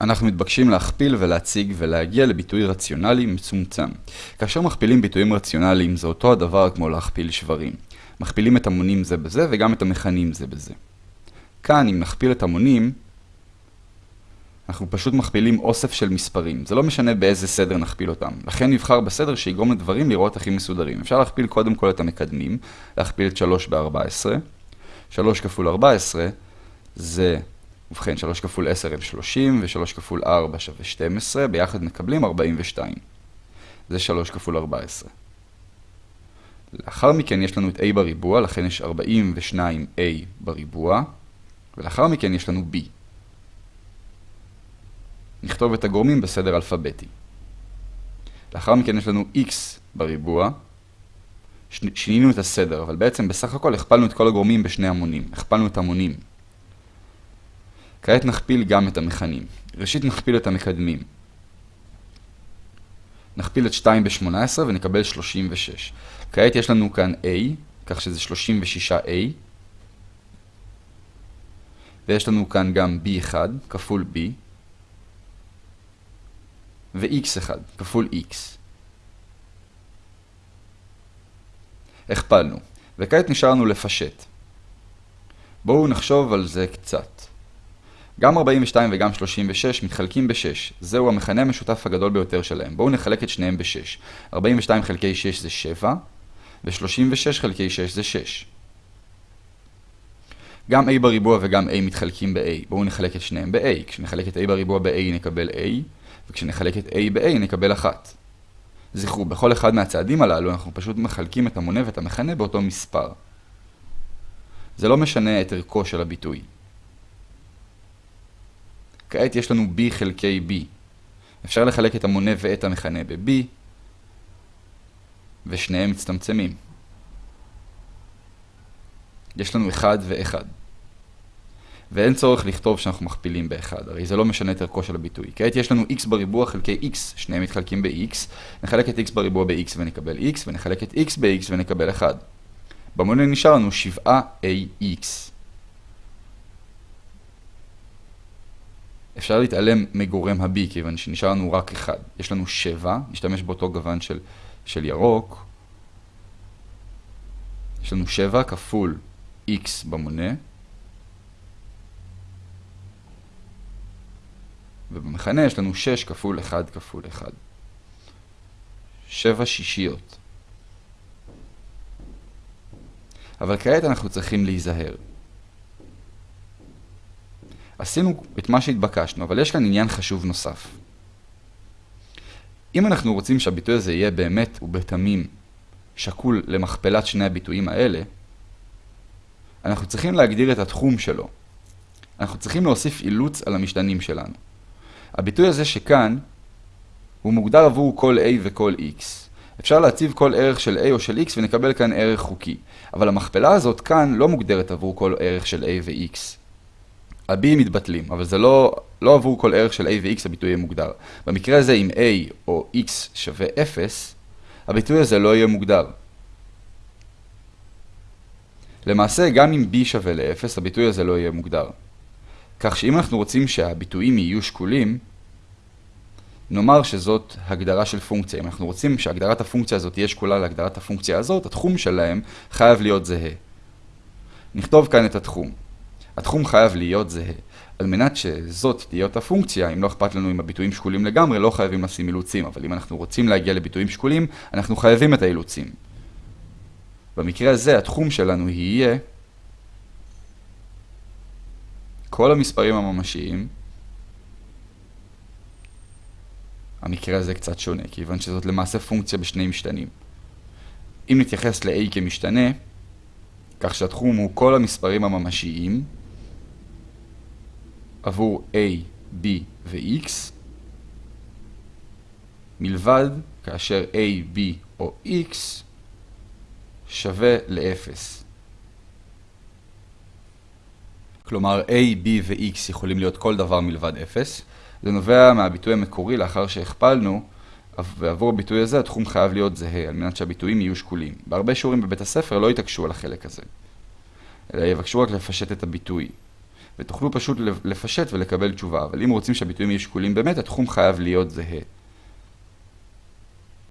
אנחנו מתבקשים להכפיל ולהציג ולהגיע לביטוי רציונלי מצומצם. כאשר מכפילים ביטויים רציונליים זה אותו הדבר כמו להכפיל שברים. מכפילים את המונים זה בזה וגם את המכנים זה בזה. כאן אם נכפיל את המונים, אנחנו פשוט מכפילים אוסף של מספרים. זה לא משנה באיזה סדר נכפיל אותם. לכן נבחר בסדר שיגרום לדברים לראות הכי מסודרים. אפשר להכפיל קודם כל את המקדמים, להכפיל את 3 ב-14. 3 כפול 14 זה ובכן, 3 כפול 10 הם 30, ו-3 כפול 4 שווה 12, ביחד מקבלים 42. זה 3 כפול 14. לאחר מכן יש לנו את a בריבוע, לכן יש 42a בריבוע, ולאחר מכן יש לנו b. נכתוב את הגורמים בסדר אלפביתי. לאחר מכן יש לנו x בריבוע, שינינו את הסדר, אבל בעצם בסך הכל הכפלנו את כל הגורמים בשני המונים, הכפלנו את המונים. כעת נכפיל גם את המכנים. ראשית נכפיל את המקדמים. נכפיל את 2 ב-18 ונקבל 36. כעת יש לנו כאן a, כך שזה 36a. ויש לנו כאן גם b1 כפול b. ו-x1 כפול x. הכפלנו, וכעת נשארנו לפשט. בואו נחשוב על זה קצת. גם 42 וגם 36 מתחלקים ב-6. זהו המכנה המשותף הגדול ביותר שלהם. בואו נחלק את שניהם ב-6. 42 חלקי 6 זה 7, ו-36 חלקי 6 זה 6. גם a בריבוע וגם a מתחלקים ב-a. בואו נחלק את שניהם ב-a. כשנחלק את a בריבוע ב-a נקבל a, וכשנחלק את a ב-a נקבל 1. זכרו, בכל אחד מהצעדים הללו אנחנו פשוט מחלקים את המונה ואת המכנה באותו מספר. זה לא משנה את ערכו של הביטוי. כעת יש לנו b חלקי b. אפשר לחלק את המונה ואת המכנה ב-b, ושניהם מצטמצמים. יש לנו 1 ו-1. ואין צורך לכתוב שאנחנו מכפילים ב-1, הרי זה לא משנה את ערכו של הביטוי. כעת יש לנו x בריבוע חלקי x, שניהם מתחלקים ב-x, נחלק את x בריבוע ב-x ונקבל x, ונחלק את x ב-x ונקבל 1. במונה נשאר לנו 7ax. אפשר להתעלם מגורם ה-B, כיוון שנשאר לנו רק אחד. יש לנו 7, נשתמש באותו גוון של, של ירוק. יש לנו 7 כפול x במונה. ובמכנה יש לנו 6 כפול 1 כפול 1. 7 שישיות. אבל כעת אנחנו צריכים להיזהר. עשינו את מה שהתבקשנו, אבל יש כאן עניין חשוב נוסף. אם אנחנו רוצים שהביטוי הזה יהיה באמת ובתמים שקול למכפלת שני הביטויים האלה, אנחנו צריכים להגדיר את התחום שלו. אנחנו צריכים להוסיף אילוץ על המשתנים שלנו. הביטוי הזה שכאן הוא מוגדר עבור כל a וכל x. אפשר להציב כל ערך של a או של x ונקבל כאן ערך חוקי. אבל המכפלה הזאת כאן לא מוגדרת עבור כל ערך של a ו-x. ה-b מתבטלים, אבל זה לא, לא עבור כל ערך של a ו-x הביטוי יהיה מוגדר. במקרה הזה אם a או x שווה 0, הביטוי הזה לא יהיה מוגדר. למעשה, גם אם b שווה ל-0, הביטוי הזה לא יהיה מוגדר. כך שאם אנחנו רוצים שהביטויים יהיו שקולים, נאמר שזאת הגדרה של פונקציה. אם אנחנו רוצים שהגדרת הפונקציה הזאת תהיה שקולה להגדרת הפונקציה הזאת, התחום שלהם חייב להיות זהה. נכתוב כאן את התחום. התחום חייב להיות זהה. על מנת שזאת תהיה אותה פונקציה, אם לא אכפת לנו אם הביטויים שקולים לגמרי, לא חייבים לשים אילוצים, אבל אם אנחנו רוצים להגיע לביטויים שקולים, אנחנו חייבים את האילוצים. במקרה הזה התחום שלנו יהיה כל המספרים הממשיים, המקרה הזה קצת שונה, כיוון שזאת למעשה פונקציה בשני משתנים. אם נתייחס ל-a כמשתנה, כך שהתחום הוא כל המספרים הממשיים, עבור a, b ו-x, מלבד כאשר a, b או x שווה ל-0. כלומר, a, b ו-x יכולים להיות כל דבר מלבד 0. זה נובע מהביטוי המקורי לאחר שהכפלנו, ועבור הביטוי הזה התחום חייב להיות זהה, על מנת שהביטויים יהיו שקולים. בהרבה שיעורים בבית הספר לא יתעקשו על החלק הזה, אלא יבקשו רק לפשט את הביטוי. ותוכלו פשוט לפשט ולקבל תשובה. אבל אם רוצים שהביטויים יהיו שקולים באמת, התחום חייב להיות זהה.